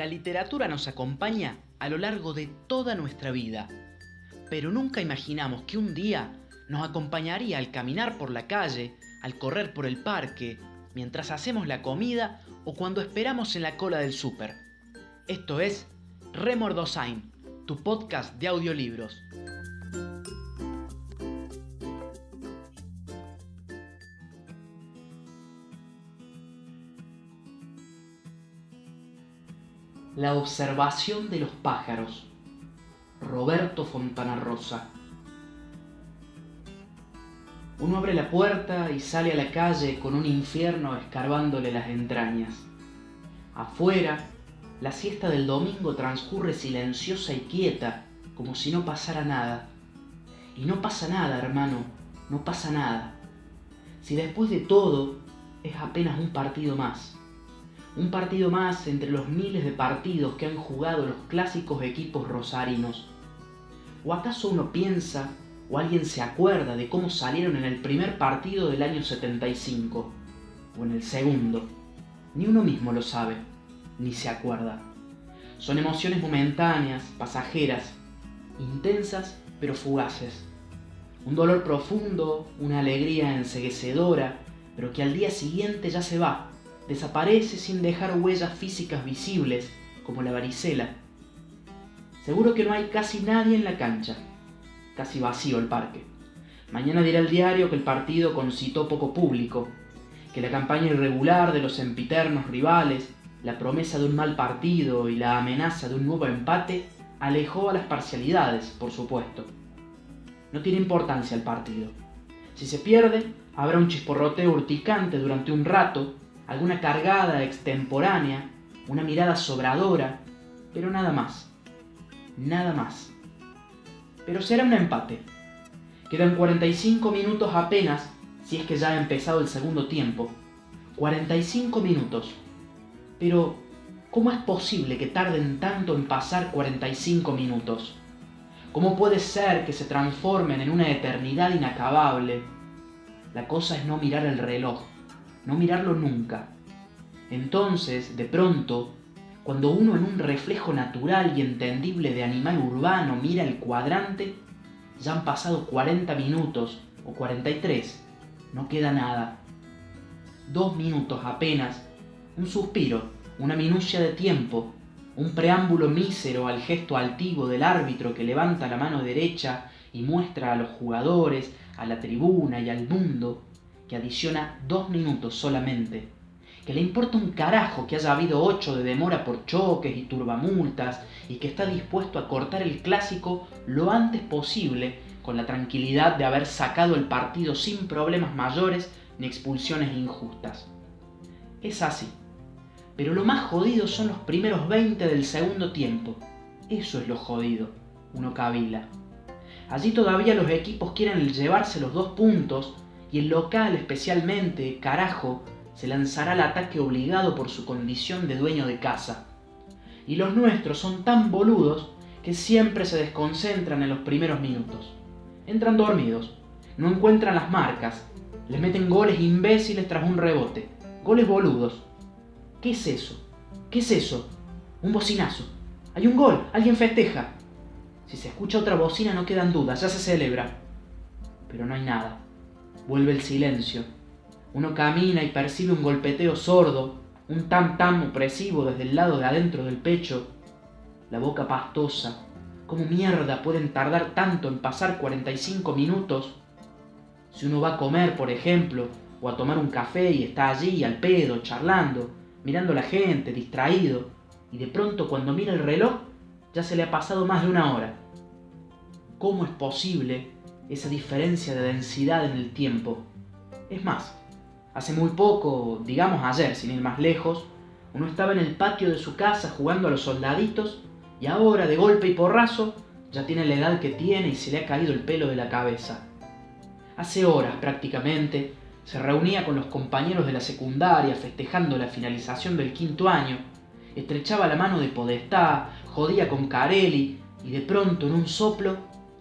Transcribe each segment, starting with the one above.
La literatura nos acompaña a lo largo de toda nuestra vida, pero nunca imaginamos que un día nos acompañaría al caminar por la calle, al correr por el parque, mientras hacemos la comida o cuando esperamos en la cola del súper. Esto es Remordosain, tu podcast de audiolibros. La observación de los pájaros. Roberto Fontana Rosa. Uno abre la puerta y sale a la calle con un infierno escarbándole las entrañas. Afuera, la siesta del domingo transcurre silenciosa y quieta, como si no pasara nada. Y no pasa nada, hermano, no pasa nada. Si después de todo es apenas un partido más un partido más entre los miles de partidos que han jugado los clásicos equipos rosarinos. ¿O acaso uno piensa o alguien se acuerda de cómo salieron en el primer partido del año 75? ¿O en el segundo? Ni uno mismo lo sabe, ni se acuerda. Son emociones momentáneas, pasajeras, intensas pero fugaces. Un dolor profundo, una alegría enseguecedora, pero que al día siguiente ya se va desaparece sin dejar huellas físicas visibles, como la varicela. Seguro que no hay casi nadie en la cancha. Casi vacío el parque. Mañana dirá el diario que el partido concitó poco público, que la campaña irregular de los empiternos rivales, la promesa de un mal partido y la amenaza de un nuevo empate alejó a las parcialidades, por supuesto. No tiene importancia el partido. Si se pierde, habrá un chisporroteo urticante durante un rato alguna cargada extemporánea, una mirada sobradora, pero nada más. Nada más. Pero será un empate. Quedan 45 minutos apenas, si es que ya ha empezado el segundo tiempo. 45 minutos. Pero, ¿cómo es posible que tarden tanto en pasar 45 minutos? ¿Cómo puede ser que se transformen en una eternidad inacabable? La cosa es no mirar el reloj no mirarlo nunca. Entonces, de pronto, cuando uno en un reflejo natural y entendible de animal urbano mira el cuadrante, ya han pasado 40 minutos o 43, no queda nada. Dos minutos apenas, un suspiro, una minucia de tiempo, un preámbulo mísero al gesto altivo del árbitro que levanta la mano derecha y muestra a los jugadores, a la tribuna y al mundo que adiciona dos minutos solamente, que le importa un carajo que haya habido ocho de demora por choques y turbamultas y que está dispuesto a cortar el clásico lo antes posible con la tranquilidad de haber sacado el partido sin problemas mayores ni expulsiones injustas. Es así. Pero lo más jodido son los primeros 20 del segundo tiempo. Eso es lo jodido, uno cavila. Allí todavía los equipos quieren llevarse los dos puntos y el local especialmente, carajo, se lanzará al ataque obligado por su condición de dueño de casa. Y los nuestros son tan boludos que siempre se desconcentran en los primeros minutos. Entran dormidos, no encuentran las marcas, les meten goles imbéciles tras un rebote, goles boludos. ¿Qué es eso? ¿Qué es eso? Un bocinazo. Hay un gol, alguien festeja. Si se escucha otra bocina no quedan dudas, ya se celebra. Pero no hay nada. Vuelve el silencio. Uno camina y percibe un golpeteo sordo, un tam-tam opresivo desde el lado de adentro del pecho. La boca pastosa. ¿Cómo mierda pueden tardar tanto en pasar 45 minutos? Si uno va a comer, por ejemplo, o a tomar un café y está allí al pedo, charlando, mirando a la gente, distraído, y de pronto cuando mira el reloj, ya se le ha pasado más de una hora. ¿Cómo es posible esa diferencia de densidad en el tiempo. Es más, hace muy poco, digamos ayer, sin ir más lejos, uno estaba en el patio de su casa jugando a los soldaditos y ahora, de golpe y porrazo, ya tiene la edad que tiene y se le ha caído el pelo de la cabeza. Hace horas prácticamente se reunía con los compañeros de la secundaria festejando la finalización del quinto año, estrechaba la mano de Podestá, jodía con Carelli y de pronto en un soplo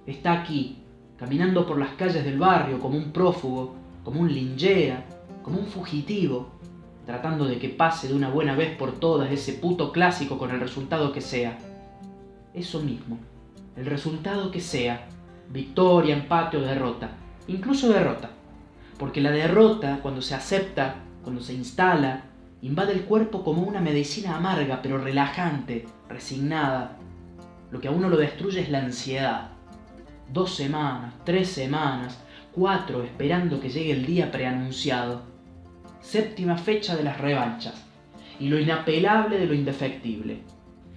está aquí, caminando por las calles del barrio como un prófugo, como un lingera, como un fugitivo, tratando de que pase de una buena vez por todas ese puto clásico con el resultado que sea. Eso mismo, el resultado que sea, victoria, empate o derrota, incluso derrota, porque la derrota, cuando se acepta, cuando se instala, invade el cuerpo como una medicina amarga pero relajante, resignada. Lo que a uno lo destruye es la ansiedad. Dos semanas, tres semanas, cuatro esperando que llegue el día preanunciado. Séptima fecha de las revanchas. Y lo inapelable de lo indefectible.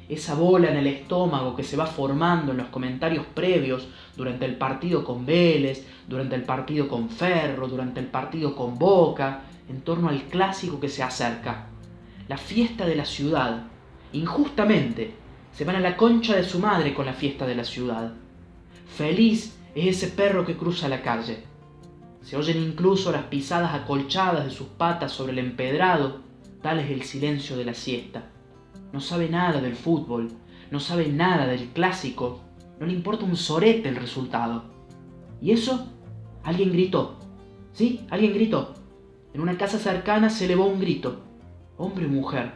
Esa bola en el estómago que se va formando en los comentarios previos durante el partido con Vélez, durante el partido con Ferro, durante el partido con Boca, en torno al clásico que se acerca. La fiesta de la ciudad. Injustamente, se van a la concha de su madre con la fiesta de la ciudad. Feliz es ese perro que cruza la calle. Se oyen incluso las pisadas acolchadas de sus patas sobre el empedrado, tal es el silencio de la siesta. No sabe nada del fútbol, no sabe nada del clásico, no le importa un sorete el resultado. ¿Y eso? Alguien gritó. ¿Sí? Alguien gritó. En una casa cercana se elevó un grito. Hombre o mujer.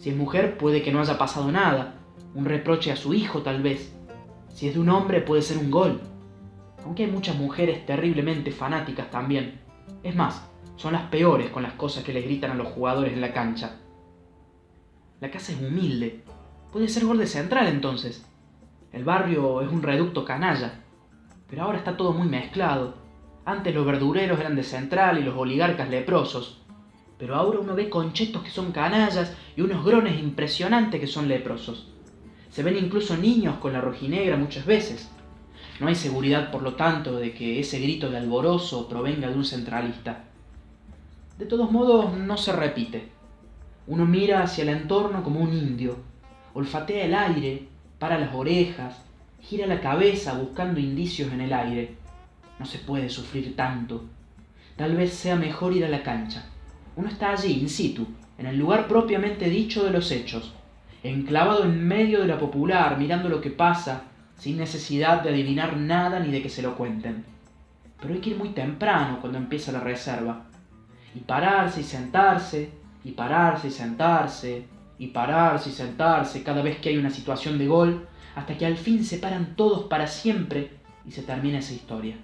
Si es mujer puede que no haya pasado nada, un reproche a su hijo tal vez. Si es de un hombre puede ser un gol. Aunque hay muchas mujeres terriblemente fanáticas también. Es más, son las peores con las cosas que le gritan a los jugadores en la cancha. La casa es humilde. Puede ser gol de central entonces. El barrio es un reducto canalla. Pero ahora está todo muy mezclado. Antes los verdureros eran de central y los oligarcas leprosos. Pero ahora uno ve conchetos que son canallas y unos grones impresionantes que son leprosos. Se ven incluso niños con la rojinegra muchas veces. No hay seguridad, por lo tanto, de que ese grito de alborozo provenga de un centralista. De todos modos, no se repite. Uno mira hacia el entorno como un indio, olfatea el aire, para las orejas, gira la cabeza buscando indicios en el aire. No se puede sufrir tanto. Tal vez sea mejor ir a la cancha. Uno está allí, in situ, en el lugar propiamente dicho de los hechos, enclavado en medio de la popular, mirando lo que pasa, sin necesidad de adivinar nada ni de que se lo cuenten. Pero hay que ir muy temprano cuando empieza la reserva. Y pararse y sentarse, y pararse y sentarse, y pararse y sentarse cada vez que hay una situación de gol, hasta que al fin se paran todos para siempre y se termina esa historia.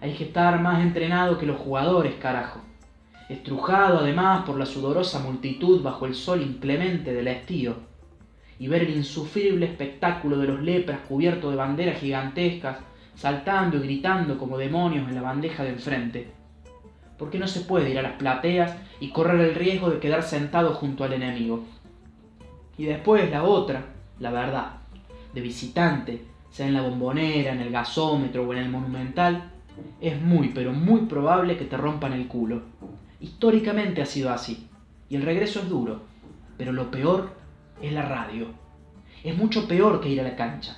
Hay que estar más entrenado que los jugadores, carajo. Estrujado además por la sudorosa multitud bajo el sol inclemente del estío. Y ver el insufrible espectáculo de los lepras cubiertos de banderas gigantescas, saltando y gritando como demonios en la bandeja de enfrente. Porque no se puede ir a las plateas y correr el riesgo de quedar sentado junto al enemigo. Y después la otra, la verdad, de visitante, sea en la bombonera, en el gasómetro o en el monumental, es muy, pero muy probable que te rompan el culo. Históricamente ha sido así. Y el regreso es duro. Pero lo peor es la radio. Es mucho peor que ir a la cancha.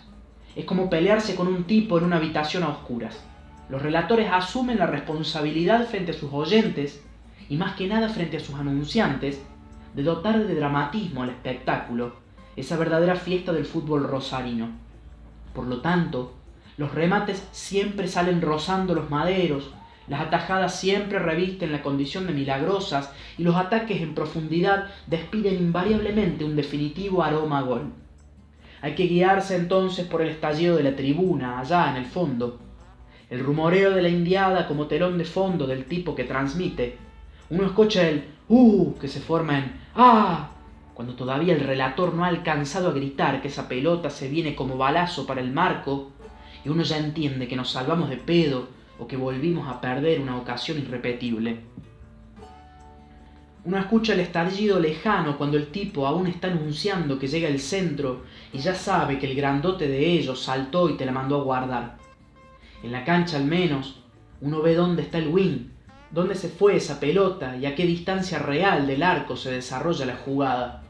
Es como pelearse con un tipo en una habitación a oscuras. Los relatores asumen la responsabilidad frente a sus oyentes y más que nada frente a sus anunciantes de dotar de dramatismo al espectáculo, esa verdadera fiesta del fútbol rosarino. Por lo tanto, los remates siempre salen rozando los maderos, las atajadas siempre revisten la condición de milagrosas y los ataques en profundidad despiden invariablemente un definitivo aroma a gol. Hay que guiarse entonces por el estallido de la tribuna, allá en el fondo. El rumoreo de la indiada como telón de fondo del tipo que transmite. Uno escucha el ¡uh! que se forma en ¡ah! cuando todavía el relator no ha alcanzado a gritar que esa pelota se viene como balazo para el marco y uno ya entiende que nos salvamos de pedo o que volvimos a perder una ocasión irrepetible. Uno escucha el estallido lejano cuando el tipo aún está anunciando que llega el centro y ya sabe que el grandote de ellos saltó y te la mandó a guardar. En la cancha al menos, uno ve dónde está el win, dónde se fue esa pelota y a qué distancia real del arco se desarrolla la jugada.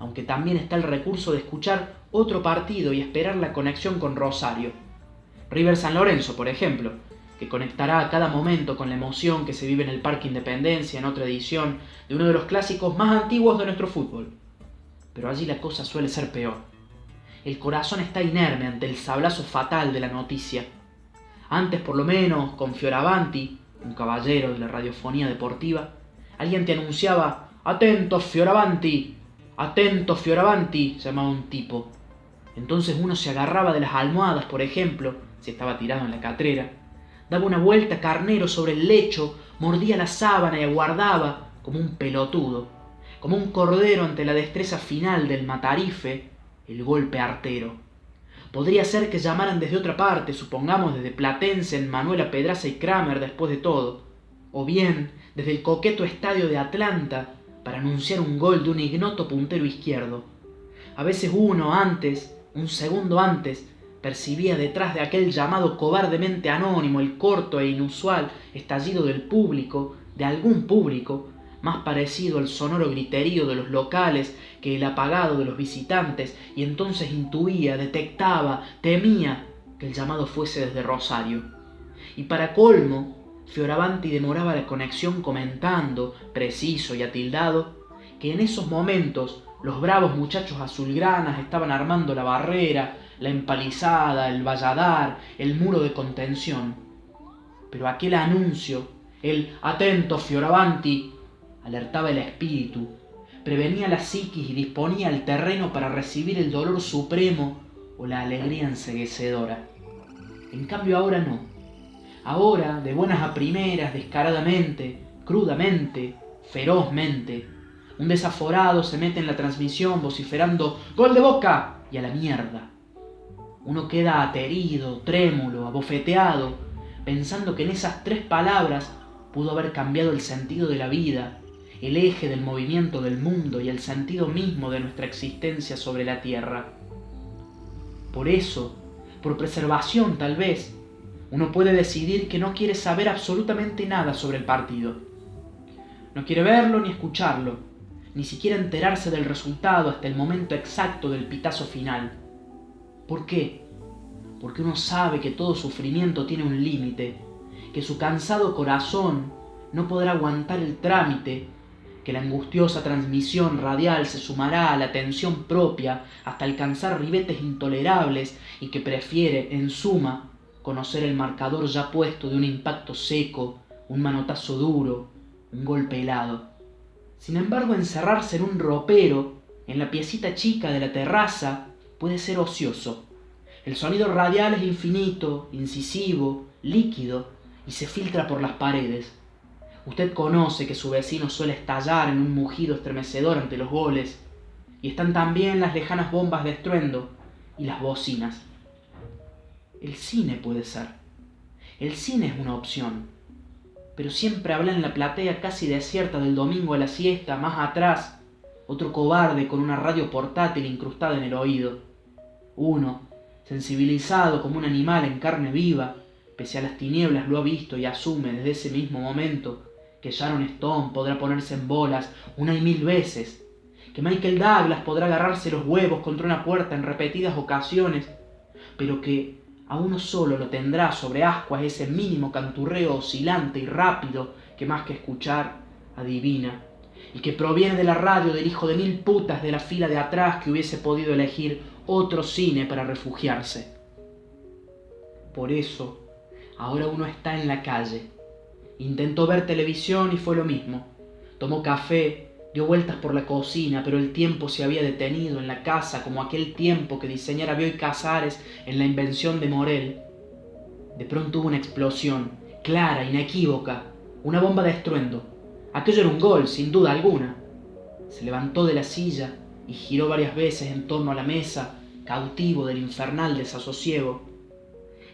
Aunque también está el recurso de escuchar otro partido y esperar la conexión con Rosario. River San Lorenzo, por ejemplo, que conectará a cada momento con la emoción que se vive en el Parque Independencia en otra edición de uno de los clásicos más antiguos de nuestro fútbol. Pero allí la cosa suele ser peor. El corazón está inerme ante el sablazo fatal de la noticia. Antes, por lo menos, con Fioravanti, un caballero de la radiofonía deportiva, Alguien te anunciaba, atentos Fioravanti, atentos Fioravanti, llamaba un tipo. Entonces uno se agarraba de las almohadas, por ejemplo, si estaba tirado en la catrera, daba una vuelta carnero sobre el lecho, mordía la sábana y aguardaba, como un pelotudo, como un cordero ante la destreza final del matarife, el golpe artero. Podría ser que llamaran desde otra parte, supongamos desde Platense en Manuela Pedraza y Kramer después de todo, o bien desde el coqueto estadio de Atlanta para anunciar un gol de un ignoto puntero izquierdo. A veces uno antes, un segundo antes, percibía detrás de aquel llamado cobardemente anónimo el corto e inusual estallido del público, de algún público, más parecido al sonoro griterío de los locales que el apagado de los visitantes, y entonces intuía, detectaba, temía que el llamado fuese desde Rosario. Y para colmo, Fioravanti demoraba la conexión comentando, preciso y atildado, que en esos momentos los bravos muchachos azulgranas estaban armando la barrera, la empalizada, el valladar, el muro de contención. Pero aquel anuncio, el atento Fioravanti, alertaba el espíritu, prevenía la psiquis y disponía el terreno para recibir el dolor supremo o la alegría enseguecedora. En cambio ahora no. Ahora, de buenas a primeras, descaradamente, crudamente, ferozmente, un desaforado se mete en la transmisión vociferando ¡Gol de boca! y a la mierda. Uno queda aterido, trémulo, abofeteado, pensando que en esas tres palabras pudo haber cambiado el sentido de la vida, el eje del movimiento del mundo y el sentido mismo de nuestra existencia sobre la tierra. Por eso, por preservación tal vez, uno puede decidir que no quiere saber absolutamente nada sobre el partido. No quiere verlo ni escucharlo, ni siquiera enterarse del resultado hasta el momento exacto del pitazo final. ¿Por qué? Porque uno sabe que todo sufrimiento tiene un límite, que su cansado corazón no podrá aguantar el trámite que la angustiosa transmisión radial se sumará a la tensión propia hasta alcanzar ribetes intolerables y que prefiere, en suma, conocer el marcador ya puesto de un impacto seco, un manotazo duro, un golpe helado. Sin embargo, encerrarse en un ropero, en la piecita chica de la terraza, puede ser ocioso. El sonido radial es infinito, incisivo, líquido, y se filtra por las paredes Usted conoce que su vecino suele estallar en un mugido estremecedor ante los goles, y están también las lejanas bombas de estruendo y las bocinas. El cine puede ser. El cine es una opción. Pero siempre habla en la platea casi desierta del domingo a la siesta, más atrás, otro cobarde con una radio portátil incrustada en el oído. Uno, sensibilizado como un animal en carne viva, pese a las tinieblas lo ha visto y asume desde ese mismo momento que Sharon Stone podrá ponerse en bolas una y mil veces, que Michael Douglas podrá agarrarse los huevos contra una puerta en repetidas ocasiones, pero que a uno solo lo tendrá sobre ascuas ese mínimo canturreo oscilante y rápido que más que escuchar adivina, y que proviene de la radio del hijo de mil putas de la fila de atrás que hubiese podido elegir otro cine para refugiarse. Por eso, ahora uno está en la calle, Intentó ver televisión y fue lo mismo. Tomó café, dio vueltas por la cocina, pero el tiempo se había detenido en la casa como aquel tiempo que diseñara Bioy Casares en la invención de Morel. De pronto hubo una explosión, clara, inequívoca, una bomba de estruendo. Aquello era un gol, sin duda alguna. Se levantó de la silla y giró varias veces en torno a la mesa, cautivo del infernal desasosiego.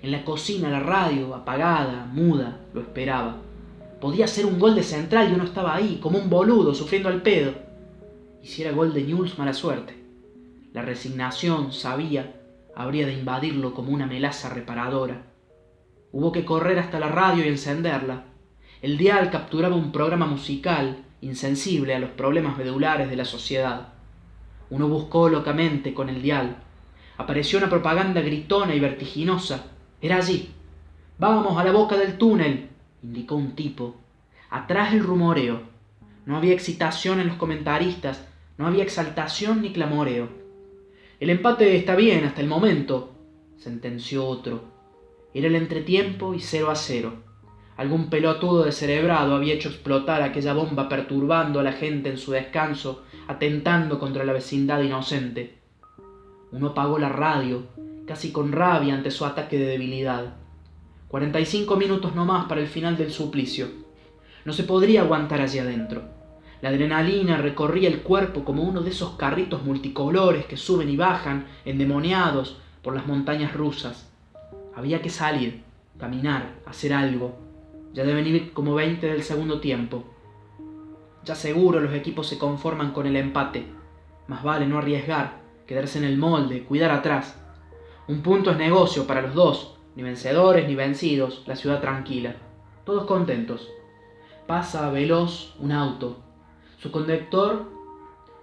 En la cocina la radio, apagada, muda, lo esperaba. Podía ser un gol de central y uno estaba ahí, como un boludo, sufriendo al pedo. Y si gol de News, mala suerte. La resignación, sabía, habría de invadirlo como una melaza reparadora. Hubo que correr hasta la radio y encenderla. El dial capturaba un programa musical, insensible a los problemas medulares de la sociedad. Uno buscó locamente con el dial. Apareció una propaganda gritona y vertiginosa. Era allí. Vamos a la boca del túnel, indicó un tipo. Atrás el rumoreo. No había excitación en los comentaristas, no había exaltación ni clamoreo. El empate está bien hasta el momento, sentenció otro. Era el entretiempo y cero a cero. Algún pelotudo descerebrado había hecho explotar aquella bomba perturbando a la gente en su descanso, atentando contra la vecindad inocente. Uno apagó la radio, casi con rabia ante su ataque de debilidad. Cuarenta y cinco minutos no más para el final del suplicio. No se podría aguantar allí adentro. La adrenalina recorría el cuerpo como uno de esos carritos multicolores que suben y bajan, endemoniados, por las montañas rusas. Había que salir, caminar, hacer algo. Ya deben ir como veinte del segundo tiempo. Ya seguro los equipos se conforman con el empate. Más vale no arriesgar, quedarse en el molde, cuidar atrás. Un punto es negocio para los dos, ni vencedores ni vencidos, la ciudad tranquila. Todos contentos. Pasa veloz un auto. Su conductor,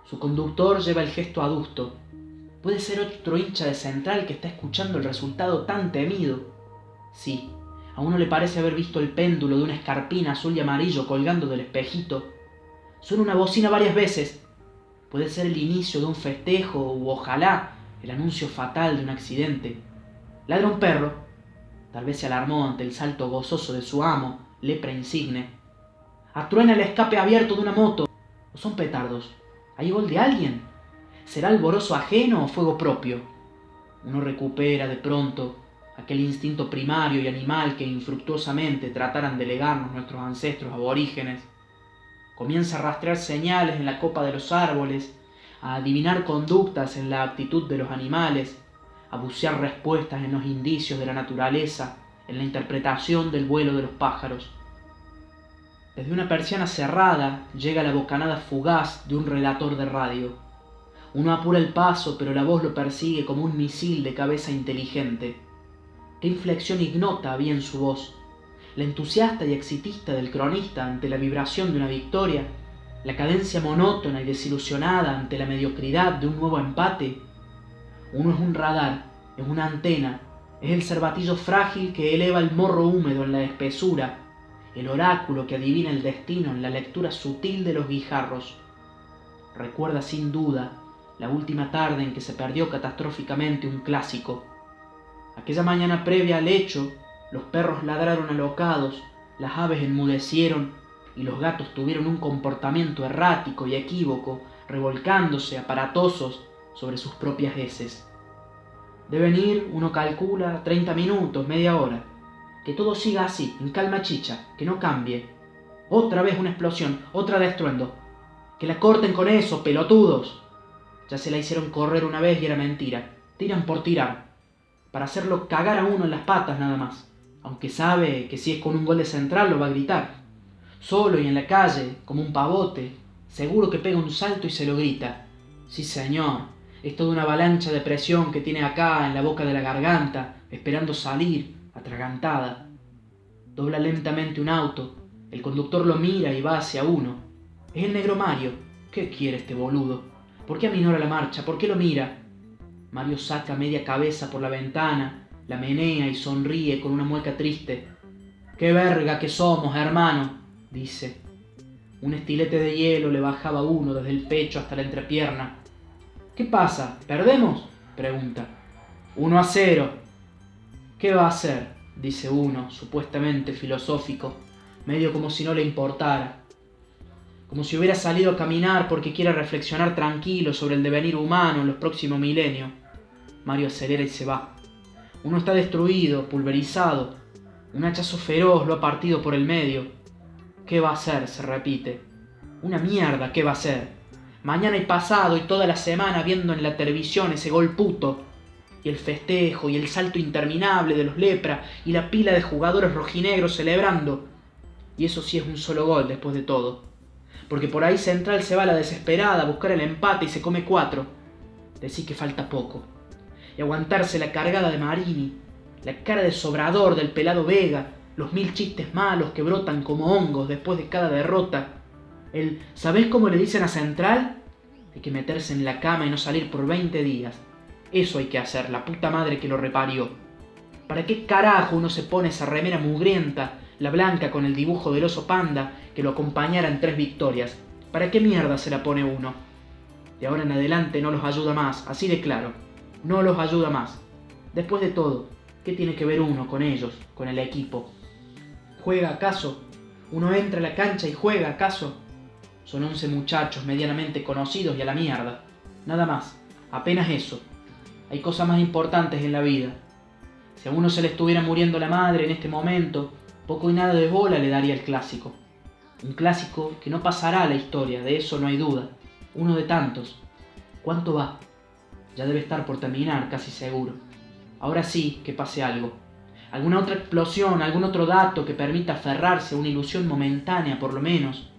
su conductor lleva el gesto adusto. Puede ser otro hincha de central que está escuchando el resultado tan temido. Sí, a uno le parece haber visto el péndulo de una escarpina azul y amarillo colgando del espejito. Suena una bocina varias veces. Puede ser el inicio de un festejo u ojalá el anuncio fatal de un accidente. Ladra un perro. Tal vez se alarmó ante el salto gozoso de su amo, lepra insigne. Atruena el escape abierto de una moto. ¿O son petardos? ¿Hay gol de alguien? ¿Será alborozo ajeno o fuego propio? Uno recupera de pronto aquel instinto primario y animal que infructuosamente trataran de legarnos nuestros ancestros aborígenes. Comienza a rastrear señales en la copa de los árboles, a adivinar conductas en la actitud de los animales, a bucear respuestas en los indicios de la naturaleza, en la interpretación del vuelo de los pájaros. Desde una persiana cerrada llega la bocanada fugaz de un relator de radio. Uno apura el paso, pero la voz lo persigue como un misil de cabeza inteligente. Qué inflexión ignota había en su voz. La entusiasta y exitista del cronista ante la vibración de una victoria, la cadencia monótona y desilusionada ante la mediocridad de un nuevo empate. Uno es un radar, es una antena, es el cervatillo frágil que eleva el morro húmedo en la espesura, el oráculo que adivina el destino en la lectura sutil de los guijarros. Recuerda sin duda la última tarde en que se perdió catastróficamente un clásico. Aquella mañana previa al hecho, los perros ladraron alocados, las aves enmudecieron y los gatos tuvieron un comportamiento errático y equívoco, revolcándose aparatosos sobre sus propias heces. Deben ir, uno calcula, treinta minutos, media hora. Que todo siga así, en calma chicha, que no cambie. Otra vez una explosión, otra de estruendo. Que la corten con eso, pelotudos. Ya se la hicieron correr una vez y era mentira. Tiran por tirar. Para hacerlo cagar a uno en las patas nada más. Aunque sabe que si es con un gol de central lo va a gritar. Solo y en la calle, como un pavote, seguro que pega un salto y se lo grita. Sí, señor, es toda una avalancha de presión que tiene acá en la boca de la garganta, esperando salir, atragantada. Dobla lentamente un auto, el conductor lo mira y va hacia uno. Es el negro Mario. ¿Qué quiere este boludo? ¿Por qué aminora la marcha? ¿Por qué lo mira? Mario saca media cabeza por la ventana, la menea y sonríe con una mueca triste. ¡Qué verga que somos, hermano! dice. Un estilete de hielo le bajaba uno desde el pecho hasta la entrepierna. ¿Qué pasa? ¿Perdemos? pregunta. Uno a cero. ¿Qué va a hacer? dice uno, supuestamente filosófico, medio como si no le importara como si hubiera salido a caminar porque quiere reflexionar tranquilo sobre el devenir humano en los próximos milenios. Mario acelera y se va. Uno está destruido, pulverizado. Un hachazo feroz lo ha partido por el medio. ¿Qué va a hacer? se repite. Una mierda, ¿qué va a hacer? Mañana y pasado y toda la semana viendo en la televisión ese gol puto. Y el festejo y el salto interminable de los lepra y la pila de jugadores rojinegros celebrando. Y eso sí es un solo gol después de todo porque por ahí Central se va a la desesperada a buscar el empate y se come cuatro. Decís que falta poco. Y aguantarse la cargada de Marini, la cara de sobrador del pelado Vega, los mil chistes malos que brotan como hongos después de cada derrota. El ¿sabés cómo le dicen a Central? Hay que meterse en la cama y no salir por 20 días. Eso hay que hacer, la puta madre que lo reparió. ¿Para qué carajo uno se pone esa remera mugrienta la blanca con el dibujo del oso panda que lo acompañara en tres victorias. ¿Para qué mierda se la pone uno? De ahora en adelante no los ayuda más, así de claro. No los ayuda más. Después de todo, ¿qué tiene que ver uno con ellos, con el equipo? ¿Juega acaso? ¿Uno entra a la cancha y juega acaso? Son once muchachos medianamente conocidos y a la mierda. Nada más, apenas eso. Hay cosas más importantes en la vida. Si a uno se le estuviera muriendo la madre en este momento, poco y nada de bola le daría el clásico. Un clásico que no pasará a la historia, de eso no hay duda. Uno de tantos. ¿Cuánto va? Ya debe estar por terminar, casi seguro. Ahora sí que pase algo. Alguna otra explosión, algún otro dato que permita aferrarse a una ilusión momentánea por lo menos.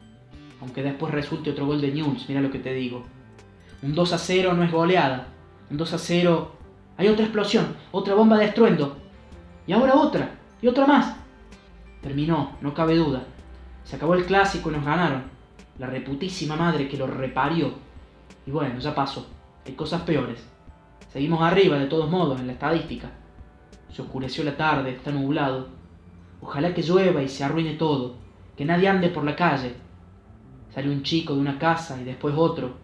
Aunque después resulte otro gol de News, mira lo que te digo. Un 2 a 0 no es goleada. Un 2 a 0... Hay otra explosión, otra bomba de estruendo. Y ahora otra, y otra más. Terminó, no cabe duda. Se acabó el clásico y nos ganaron. La reputísima madre que lo reparió. Y bueno, ya pasó. Hay cosas peores. Seguimos arriba, de todos modos, en la estadística. Se oscureció la tarde, está nublado. Ojalá que llueva y se arruine todo. Que nadie ande por la calle. Sale un chico de una casa y después otro.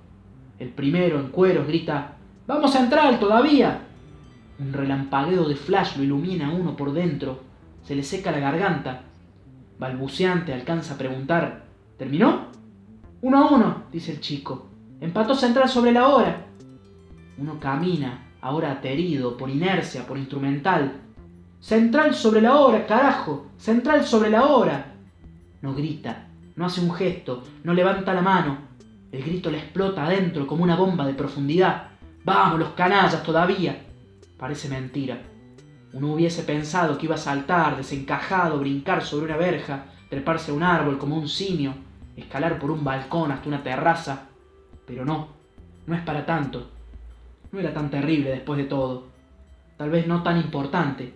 El primero, en cueros, grita ¡Vamos a entrar todavía! Un relampagueo de flash lo ilumina a uno por dentro. Se le seca la garganta. Balbuceante alcanza a preguntar ¿Terminó? Uno a uno, dice el chico. Empató Central sobre la hora. Uno camina, ahora aterido, por inercia, por instrumental. Central sobre la hora, carajo. Central sobre la hora. No grita, no hace un gesto, no levanta la mano. El grito le explota adentro como una bomba de profundidad. Vamos, los canallas todavía. Parece mentira. Uno hubiese pensado que iba a saltar, desencajado, brincar sobre una verja, treparse a un árbol como un simio, escalar por un balcón hasta una terraza. Pero no, no es para tanto. No era tan terrible después de todo. Tal vez no tan importante,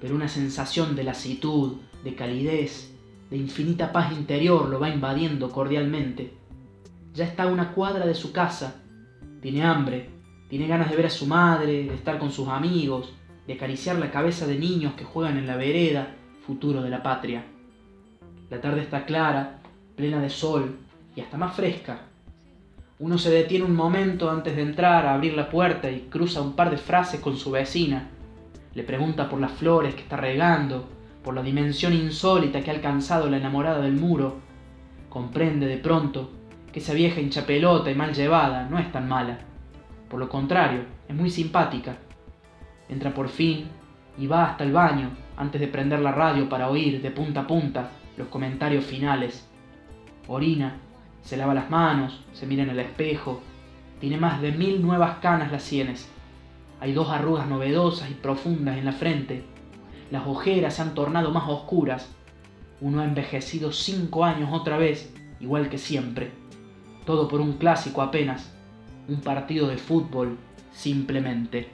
pero una sensación de lasitud, de calidez, de infinita paz interior lo va invadiendo cordialmente. Ya está a una cuadra de su casa, tiene hambre, tiene ganas de ver a su madre, de estar con sus amigos, de acariciar la cabeza de niños que juegan en la vereda, futuro de la patria. La tarde está clara, plena de sol y hasta más fresca. Uno se detiene un momento antes de entrar a abrir la puerta y cruza un par de frases con su vecina. Le pregunta por las flores que está regando, por la dimensión insólita que ha alcanzado la enamorada del muro. Comprende de pronto que esa vieja hinchapelota y mal llevada no es tan mala. Por lo contrario, es muy simpática Entra por fin y va hasta el baño antes de prender la radio para oír de punta a punta los comentarios finales. Orina, se lava las manos, se mira en el espejo. Tiene más de mil nuevas canas las sienes. Hay dos arrugas novedosas y profundas en la frente. Las ojeras se han tornado más oscuras. Uno ha envejecido cinco años otra vez, igual que siempre. Todo por un clásico apenas. Un partido de fútbol, simplemente.